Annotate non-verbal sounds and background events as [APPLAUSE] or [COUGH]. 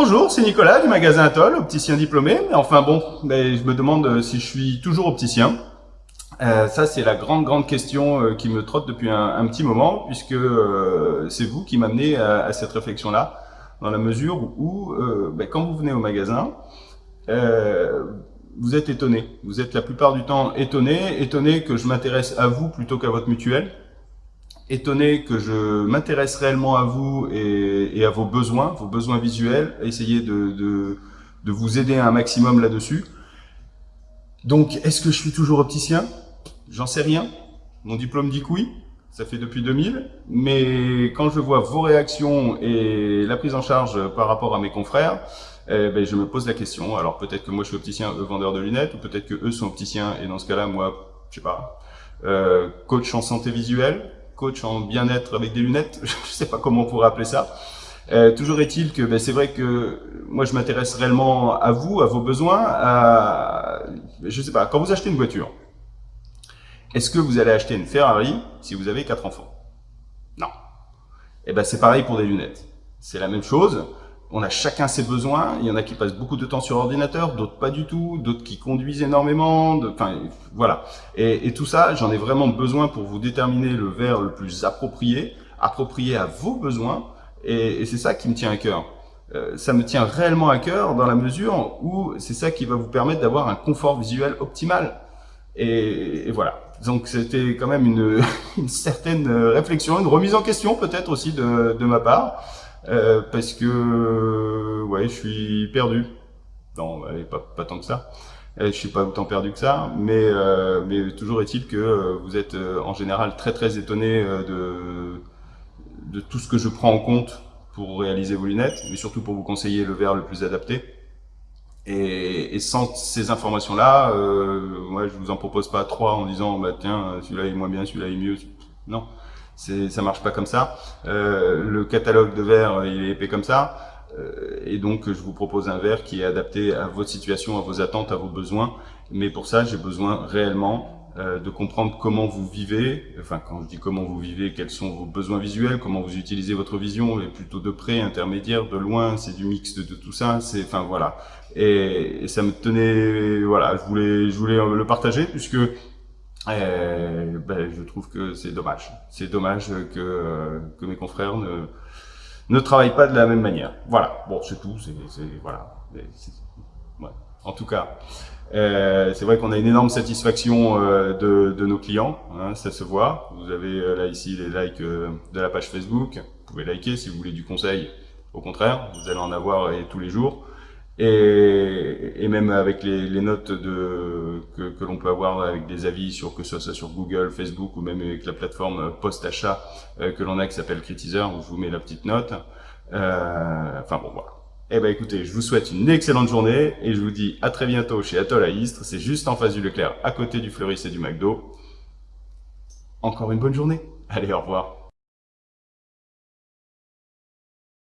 Bonjour, c'est Nicolas du magasin Atoll, opticien diplômé. Enfin bon, je me demande euh, si je suis toujours opticien. Euh, ça, c'est la grande, grande question euh, qui me trotte depuis un, petit moment, puisque c'est vous qui m'amenez à, à, cette réflexion-là, dans la mesure où, ben, quand vous venez au magasin, vous êtes étonné. Vous êtes la plupart du temps étonné, étonné que je m'intéresse à vous plutôt qu'à votre mutuelle, étonné que je m'intéresse réellement à vous et, à vos besoins, vos besoins visuels, essayer de, de, vous aider un maximum là-dessus. Donc, est-ce que je suis toujours opticien? J'en sais rien. Mon diplôme dit que oui, ça fait depuis 2000. Mais quand je vois vos réactions et la prise en charge par rapport à mes confrères, eh ben, je me pose la question. Alors peut-être que moi je suis opticien, eux vendeurs de lunettes, ou peut-être que eux sont opticiens, et dans ce cas-là, moi, je sais pas, euh, coach en santé visuelle, coach en bien-être avec des lunettes, [LAUGHS] je sais pas comment on pourrait appeler ça. Euh, toujours est-il que ben, c'est vrai que moi je m'intéresse réellement à vous, à vos besoins, à, je sais pas, quand vous achetez une voiture, est-ce que vous allez acheter une Ferrari si vous avez quatre enfants? Non. Et eh ben c'est pareil pour des lunettes. C'est la même chose on a chacun ses besoins. Il y en a qui passent beaucoup de temps sur ordinateur, d'autres pas du tout, d'autres qui conduisent énormément. Enfin, voilà. Et, tout ça, j'en ai vraiment besoin pour vous déterminer le verre le plus approprié, approprié à vos besoins. Et, c'est ça qui me tient à cœur. Euh, ça me tient réellement à cœur dans la mesure où c'est ça qui va vous permettre d'avoir un confort visuel optimal. Et, voilà. Donc c'était quand même une, [LAUGHS] une, certaine réflexion, une remise en question peut-être aussi de, de ma part. Euh, parce que ouais, je suis perdu. Non, pas, pas tant que ça. Euh, je suis pas autant perdu que ça, mais, euh, mais toujours est-il que vous êtes en général très très étonné de, de tout ce que je prends en compte pour réaliser vos lunettes, mais surtout pour vous conseiller le verre le plus adapté. Et, et sans ces informations-là, euh, moi je vous en propose pas trois en disant bah tiens celui-là est moins bien, celui-là est mieux. Non, ça marche pas comme ça. Euh, le catalogue de verres, il est épais comme ça. Euh, et donc, je vous propose un verre qui est adapté à votre situation, à vos attentes, à vos besoins. Mais pour ça, j'ai besoin réellement euh, de comprendre comment vous vivez. Enfin, quand je dis comment vous vivez, quels sont vos besoins visuels, comment vous utilisez votre vision, et plutôt de près, intermédiaire, de loin, c'est du mix de, tout ça. C'est, enfin voilà. Et, et, ça me tenait, voilà, je voulais, je voulais le partager puisque euh, ben, je trouve que c'est dommage. C'est dommage que, euh, que mes confrères ne, ne travaillent pas de la même manière. Voilà, bon, c'est tout, c'est voilà. En tout cas, euh, c'est vrai qu'on a une énorme satisfaction euh, de, de, nos clients, hein, ça se voit. Vous avez là ici les likes de la page Facebook, vous pouvez liker si vous voulez du conseil. Au contraire, vous allez en avoir tous les jours et, et même avec les, les notes de, que, que l'on peut avoir avec des avis sur que ce soit sur Google, Facebook ou même avec la plateforme post-achat euh, que l'on a qui s'appelle Critizer, où je vous mets la petite note. Euh, enfin bon voilà. Eh ben écoutez, je vous souhaite une excellente journée et je vous dis à très bientôt chez Atoll à Istres. C'est juste en face du Leclerc, à côté du Fleuris et du McDo. Encore une bonne journée. Allez, au revoir.